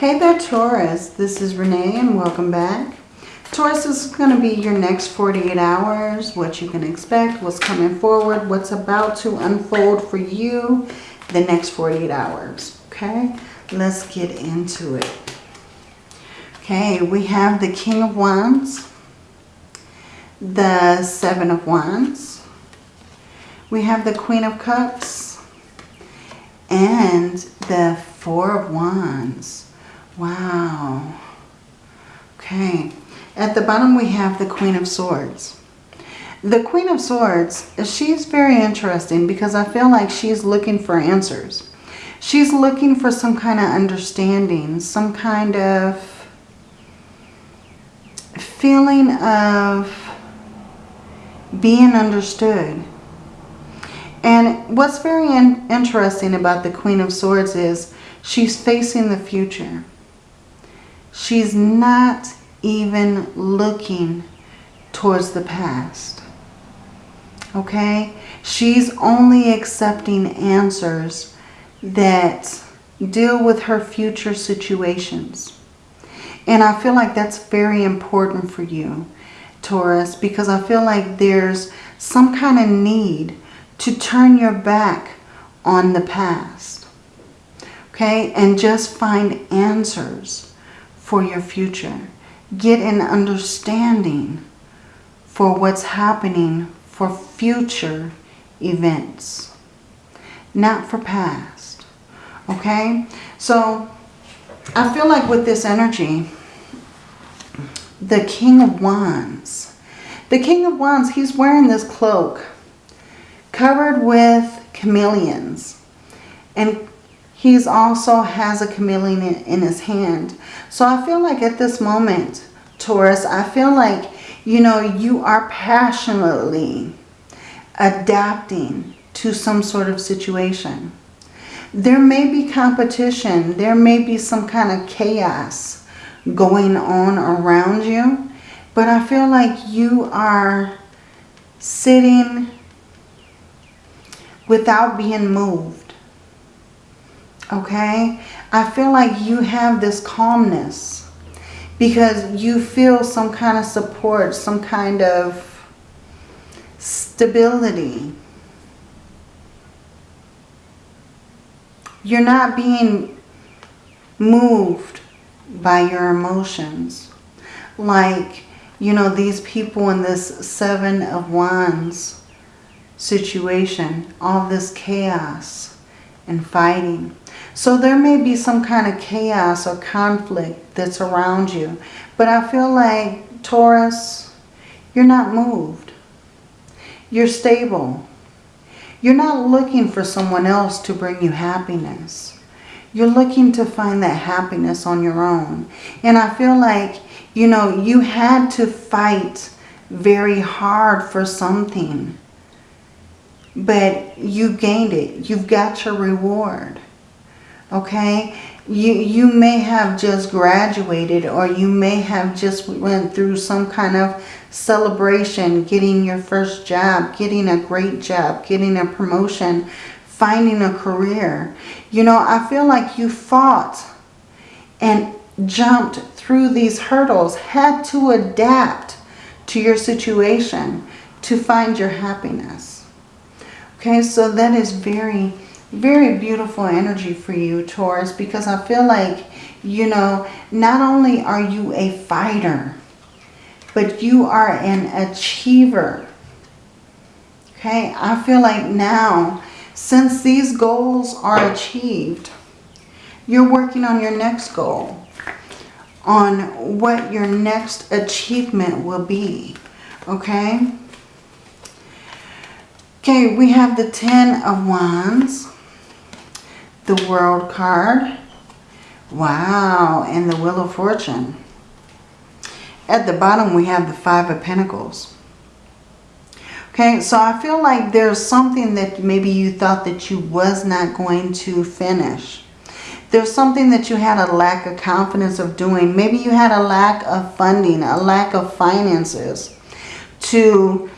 Hey there Taurus, this is Renee and welcome back. Taurus is going to be your next 48 hours, what you can expect, what's coming forward, what's about to unfold for you the next 48 hours. Okay, let's get into it. Okay, we have the King of Wands, the Seven of Wands, we have the Queen of Cups, and the Four of Wands. Wow. Okay. At the bottom we have the Queen of Swords. The Queen of Swords, she's very interesting because I feel like she's looking for answers. She's looking for some kind of understanding, some kind of feeling of being understood. And what's very in interesting about the Queen of Swords is she's facing the future. She's not even looking towards the past. Okay? She's only accepting answers that deal with her future situations. And I feel like that's very important for you, Taurus, because I feel like there's some kind of need to turn your back on the past. Okay? And just find answers for your future. Get an understanding for what's happening for future events. Not for past. Okay? So, I feel like with this energy, the King of Wands. The King of Wands, he's wearing this cloak covered with chameleons. And He's also has a chameleon in his hand. So I feel like at this moment, Taurus, I feel like, you know, you are passionately adapting to some sort of situation. There may be competition. There may be some kind of chaos going on around you. But I feel like you are sitting without being moved okay? I feel like you have this calmness because you feel some kind of support, some kind of stability. You're not being moved by your emotions. Like, you know, these people in this Seven of Wands situation, all this chaos and fighting. So there may be some kind of chaos or conflict that's around you. But I feel like, Taurus, you're not moved. You're stable. You're not looking for someone else to bring you happiness. You're looking to find that happiness on your own. And I feel like, you know, you had to fight very hard for something. But you gained it. You've got your reward okay? You, you may have just graduated or you may have just went through some kind of celebration, getting your first job, getting a great job, getting a promotion, finding a career. You know, I feel like you fought and jumped through these hurdles, had to adapt to your situation to find your happiness. Okay, so that is very very beautiful energy for you, Taurus, because I feel like, you know, not only are you a fighter, but you are an achiever. Okay, I feel like now, since these goals are achieved, you're working on your next goal, on what your next achievement will be. Okay? Okay, we have the Ten of Wands the World card. Wow, and the Wheel of Fortune. At the bottom, we have the Five of Pentacles. Okay, so I feel like there's something that maybe you thought that you was not going to finish. There's something that you had a lack of confidence of doing. Maybe you had a lack of funding, a lack of finances to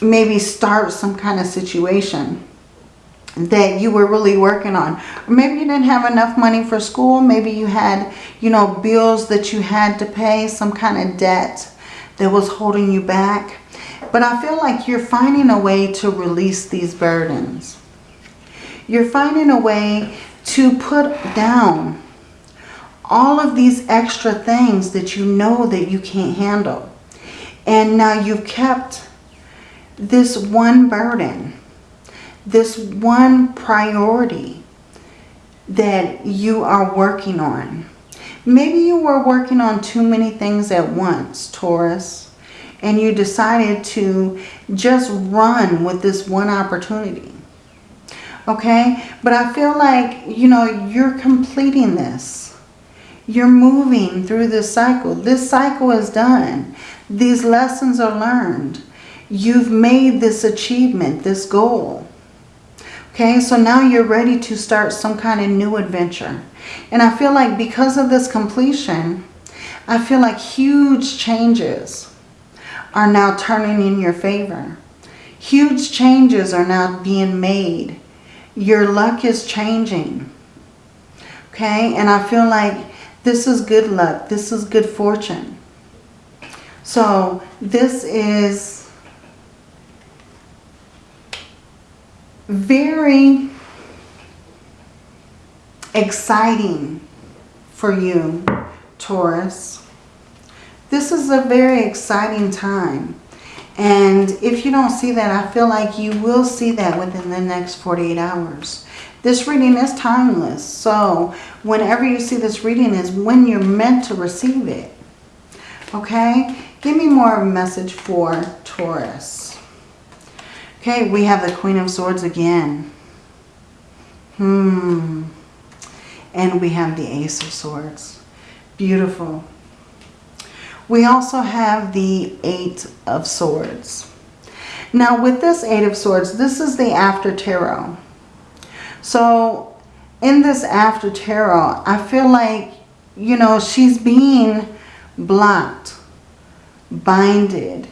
maybe start some kind of situation. That you were really working on. Maybe you didn't have enough money for school. Maybe you had, you know, bills that you had to pay, some kind of debt that was holding you back. But I feel like you're finding a way to release these burdens. You're finding a way to put down all of these extra things that you know that you can't handle. And now you've kept this one burden, this one priority that you are working on. Maybe you were working on too many things at once, Taurus, and you decided to just run with this one opportunity. Okay, but I feel like, you know, you're completing this. You're moving through this cycle. This cycle is done. These lessons are learned. You've made this achievement, this goal. Okay, so now you're ready to start some kind of new adventure. And I feel like because of this completion, I feel like huge changes are now turning in your favor. Huge changes are now being made. Your luck is changing. Okay, and I feel like this is good luck. This is good fortune. So this is very exciting for you, Taurus. This is a very exciting time. And if you don't see that, I feel like you will see that within the next 48 hours. This reading is timeless. So whenever you see this reading is when you're meant to receive it. Okay? Give me more of a message for Taurus. Okay, we have the Queen of Swords again. Hmm. And we have the Ace of Swords. Beautiful. We also have the Eight of Swords. Now with this Eight of Swords, this is the After Tarot. So in this After Tarot, I feel like, you know, she's being blocked, binded,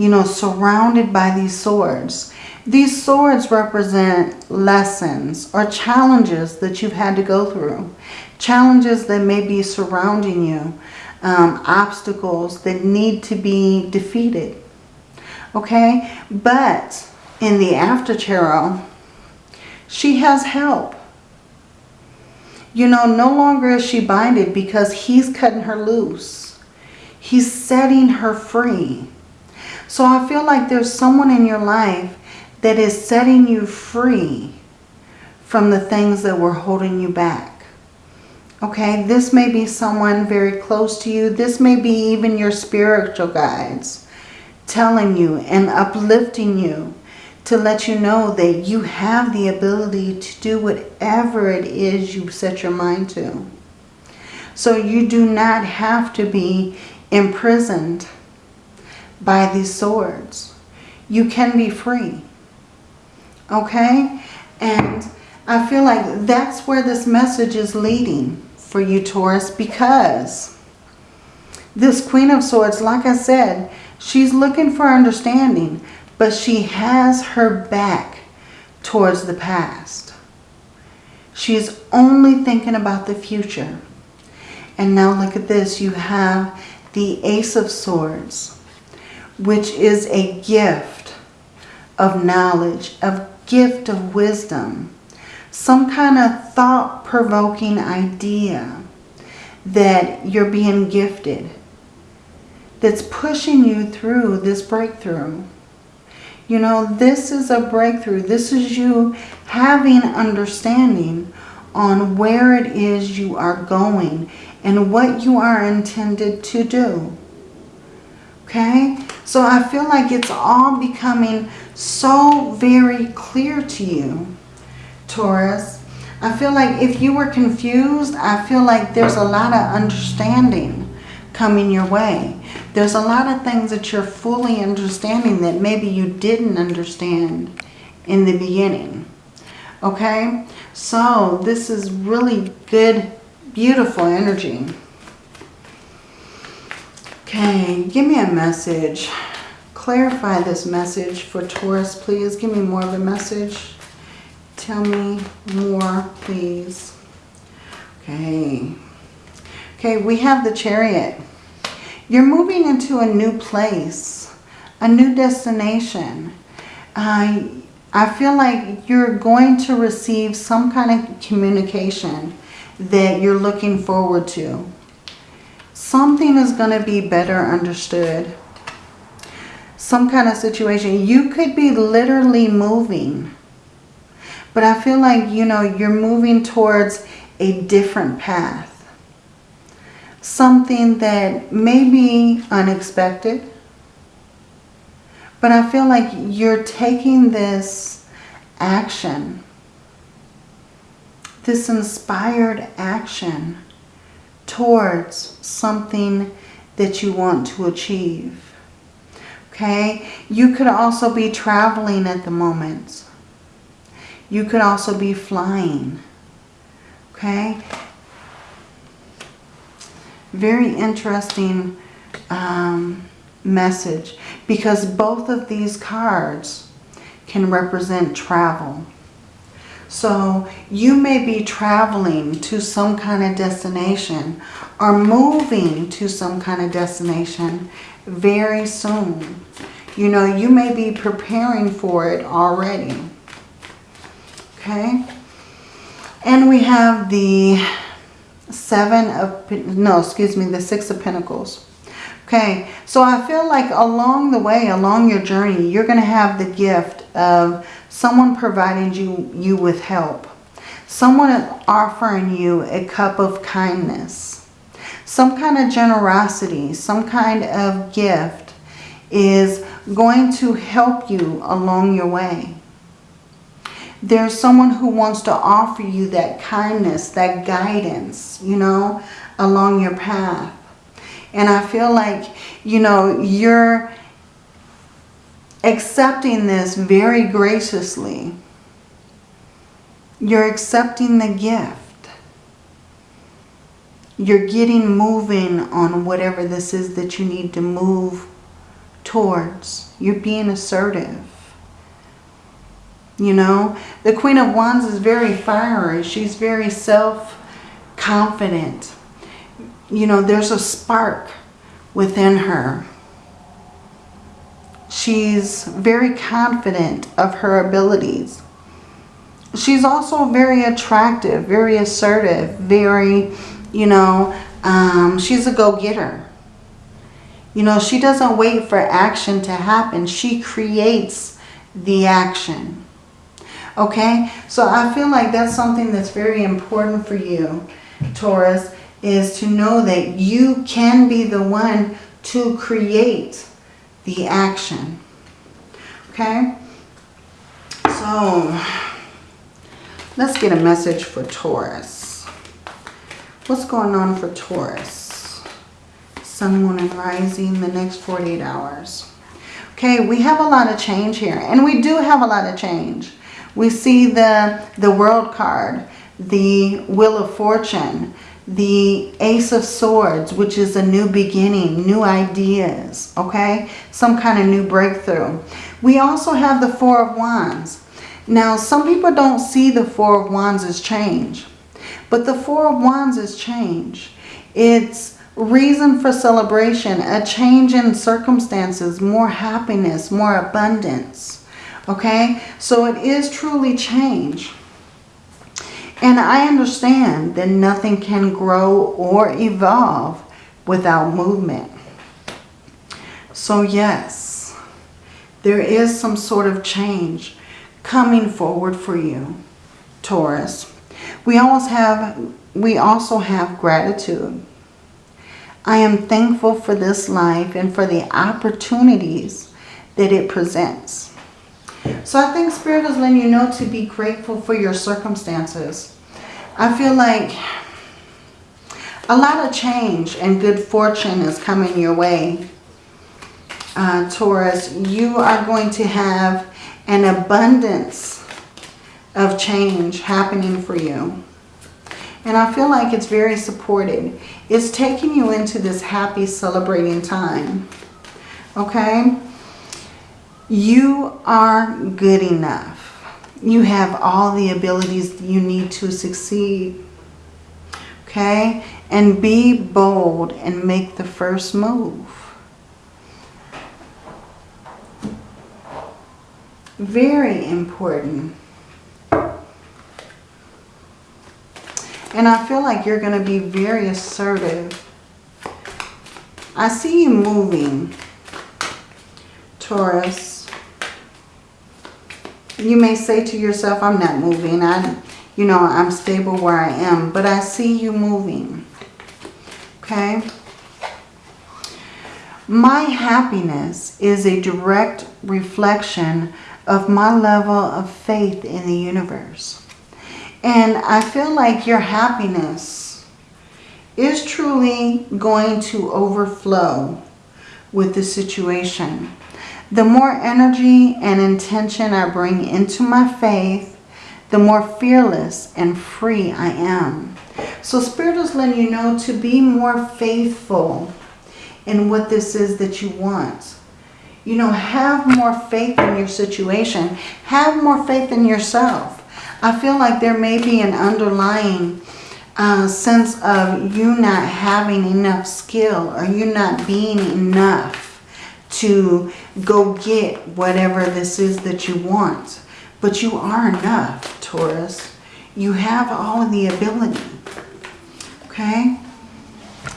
you know, surrounded by these swords. These swords represent lessons or challenges that you've had to go through. Challenges that may be surrounding you um, obstacles that need to be defeated. Okay, but in the after tarot, she has help. You know, no longer is she binded because he's cutting her loose. He's setting her free. So I feel like there's someone in your life that is setting you free from the things that were holding you back. Okay, this may be someone very close to you. This may be even your spiritual guides telling you and uplifting you to let you know that you have the ability to do whatever it is you set your mind to. So you do not have to be imprisoned by these swords. You can be free. Okay? And I feel like that's where this message is leading for you, Taurus, because this Queen of Swords, like I said, she's looking for understanding, but she has her back towards the past. She's only thinking about the future. And now look at this. You have the Ace of Swords, which is a gift of knowledge, a gift of wisdom some kind of thought-provoking idea that you're being gifted that's pushing you through this breakthrough. You know, this is a breakthrough. This is you having understanding on where it is you are going and what you are intended to do. Okay? So I feel like it's all becoming so very clear to you Taurus. I feel like if you were confused, I feel like there's a lot of understanding coming your way. There's a lot of things that you're fully understanding that maybe you didn't understand in the beginning. Okay? So this is really good, beautiful energy. Okay, give me a message. Clarify this message for Taurus, please. Give me more of a message. Tell me more, please. Okay. Okay, we have the chariot. You're moving into a new place, a new destination. Uh, I feel like you're going to receive some kind of communication that you're looking forward to. Something is going to be better understood. Some kind of situation. You could be literally moving. But I feel like, you know, you're moving towards a different path something that may be unexpected. But I feel like you're taking this action, this inspired action towards something that you want to achieve. Okay? You could also be traveling at the moment. You could also be flying. Okay? Very interesting um, message because both of these cards can represent travel. So you may be traveling to some kind of destination or moving to some kind of destination very soon. You know, you may be preparing for it already. Okay? And we have the Seven of, no, excuse me, the Six of Pentacles. Okay, so I feel like along the way, along your journey, you're going to have the gift of someone providing you, you with help. Someone offering you a cup of kindness. Some kind of generosity, some kind of gift is going to help you along your way. There's someone who wants to offer you that kindness, that guidance, you know, along your path. And I feel like, you know, you're accepting this very graciously. You're accepting the gift. You're getting moving on whatever this is that you need to move towards. You're being assertive. You know, the Queen of Wands is very fiery. She's very self-confident. You know, there's a spark within her. She's very confident of her abilities. She's also very attractive, very assertive, very, you know, um, she's a go-getter. You know, she doesn't wait for action to happen. She creates the action. Okay, so I feel like that's something that's very important for you, Taurus, is to know that you can be the one to create the action. Okay, so let's get a message for Taurus. What's going on for Taurus? Sun, Moon, and Rising the next 48 hours. Okay, we have a lot of change here. And we do have a lot of change. We see the, the World card, the Wheel of Fortune, the Ace of Swords, which is a new beginning, new ideas, okay? Some kind of new breakthrough. We also have the Four of Wands. Now, some people don't see the Four of Wands as change, but the Four of Wands is change. It's reason for celebration, a change in circumstances, more happiness, more abundance. Okay, so it is truly change. And I understand that nothing can grow or evolve without movement. So yes, there is some sort of change coming forward for you, Taurus. We always have, we also have gratitude. I am thankful for this life and for the opportunities that it presents. So I think Spirit is letting you know to be grateful for your circumstances. I feel like a lot of change and good fortune is coming your way. Uh, Taurus, you are going to have an abundance of change happening for you. And I feel like it's very supported. It's taking you into this happy celebrating time. Okay? You are good enough. You have all the abilities you need to succeed. Okay? And be bold and make the first move. Very important. And I feel like you're going to be very assertive. I see you moving, Taurus. You may say to yourself, I'm not moving. I, you know, I'm stable where I am. But I see you moving. Okay? My happiness is a direct reflection of my level of faith in the universe. And I feel like your happiness is truly going to overflow with the situation. The more energy and intention I bring into my faith, the more fearless and free I am. So Spirit is letting you know to be more faithful in what this is that you want. You know, have more faith in your situation. Have more faith in yourself. I feel like there may be an underlying uh, sense of you not having enough skill or you not being enough to go get whatever this is that you want. But you are enough, Taurus. You have all of the ability. Okay?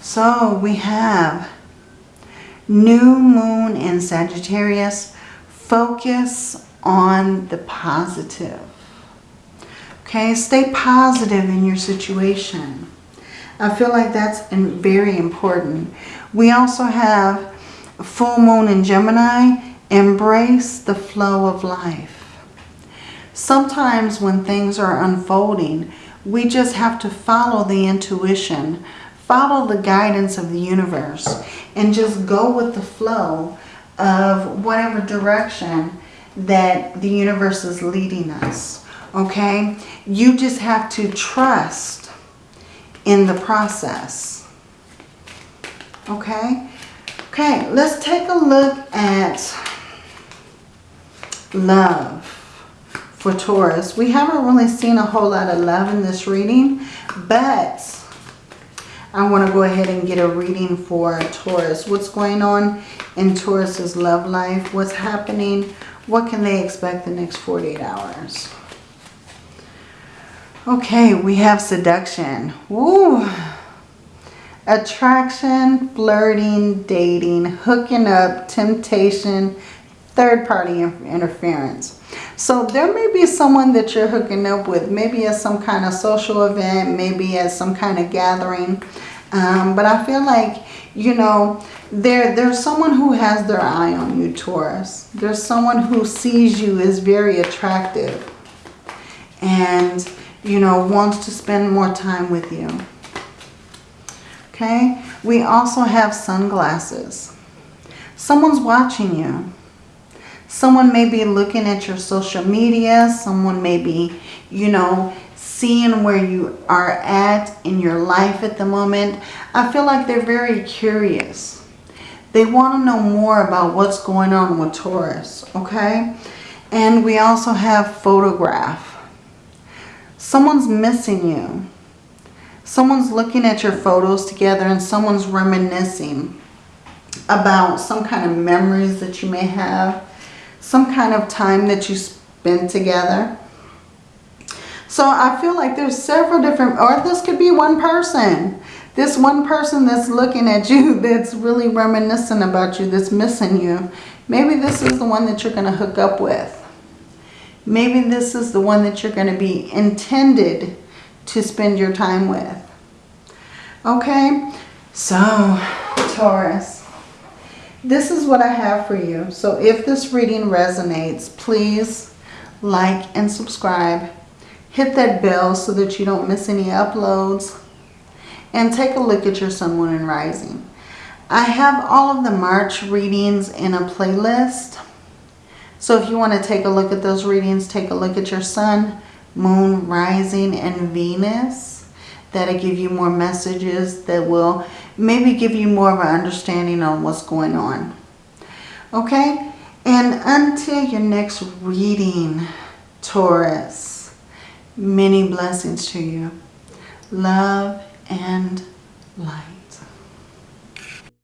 So we have new moon in Sagittarius. Focus on the positive. Okay, stay positive in your situation. I feel like that's very important. We also have full moon in Gemini. Embrace the flow of life. Sometimes when things are unfolding, we just have to follow the intuition, follow the guidance of the universe, and just go with the flow of whatever direction that the universe is leading us. Okay? You just have to trust in the process. Okay? Okay, let's take a look at love for Taurus. We haven't really seen a whole lot of love in this reading, but I want to go ahead and get a reading for Taurus. What's going on in Taurus's love life? What's happening? What can they expect the next 48 hours? Okay, we have seduction. Woo! Attraction, flirting, dating, hooking up, temptation, third-party interference. So there may be someone that you're hooking up with, maybe at some kind of social event, maybe at some kind of gathering. Um, but I feel like, you know, there, there's someone who has their eye on you, Taurus. There's someone who sees you as very attractive. And you know, wants to spend more time with you. Okay? We also have sunglasses. Someone's watching you. Someone may be looking at your social media. Someone may be, you know, seeing where you are at in your life at the moment. I feel like they're very curious. They want to know more about what's going on with Taurus, okay? And we also have photograph. Someone's missing you. Someone's looking at your photos together and someone's reminiscing about some kind of memories that you may have. Some kind of time that you spent together. So I feel like there's several different, or this could be one person. This one person that's looking at you that's really reminiscing about you, that's missing you. Maybe this is the one that you're going to hook up with. Maybe this is the one that you're going to be intended to spend your time with. Okay, so Taurus, this is what I have for you. So if this reading resonates, please like and subscribe. Hit that bell so that you don't miss any uploads. And take a look at your Sun, Moon, and Rising. I have all of the March readings in a playlist. So if you want to take a look at those readings, take a look at your sun, moon, rising, and Venus. That'll give you more messages that will maybe give you more of an understanding on what's going on. Okay? And until your next reading, Taurus. Many blessings to you. Love and light.